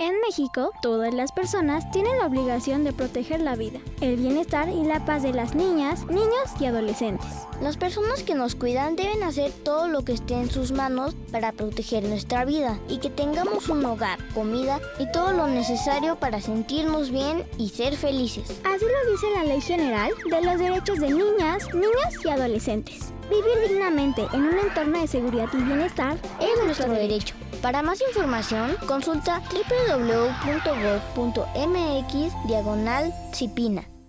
En México, todas las personas tienen la obligación de proteger la vida, el bienestar y la paz de las niñas, niños y adolescentes. Las personas que nos cuidan deben hacer todo lo que esté en sus manos para proteger nuestra vida y que tengamos un hogar, comida y todo lo necesario para sentirnos bien y ser felices. Así lo dice la Ley General de los Derechos de Niñas, Niños y Adolescentes. Vivir dignamente en un entorno de seguridad y bienestar es nuestro derecho. Para más información, consulta www.gov.mx diagonal.